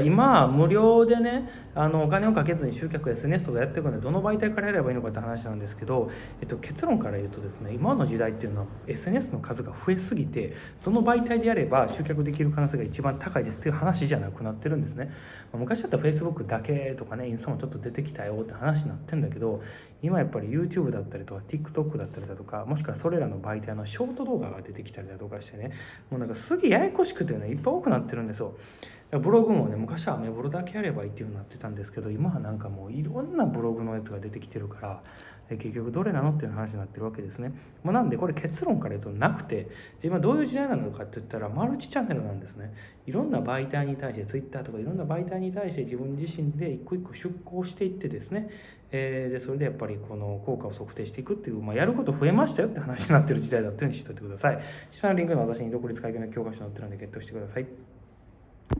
今無料でねあのお金をかけずに集客 SNS とかやっていくのでどの媒体からやればいいのかって話なんですけど、えっと、結論から言うとですね今の時代っていうのは SNS の数が増えすぎてどの媒体でやれば集客できる可能性が一番高いですっていう話じゃなくなってるんですね。昔だったら Facebook だけとかねインスタもちょっと出てきたよって話になってんだけど今やっぱり YouTube だったりとか TikTok だったりだとかもしくはそれらの媒体のショート動画が出てきたりだとかしてねもうなんかすげえややこしくてねいっぱい多くなってるんですよ。ブログもね昔はアメブロだけやればいいっていう風になってたんですけど今はなんかもういろんなブログのやつが出てきてるから結局どれなのっていう話になってるわけですね。まあ、なんでこれ結論から言うとなくてで今どういう時代なのかって言ったらマルチチャンネルなんですね。いろんな媒体に対して Twitter とかいろんな媒体に対して自分自身で一個一個出向していってですね、えー、でそれでやっぱりこの効果を測定していくっていう、まあ、やること増えましたよって話になってる時代だっていうふうに知っておいてください。下のリンクの私に独立会計の教科書載ってるんでゲットしてください。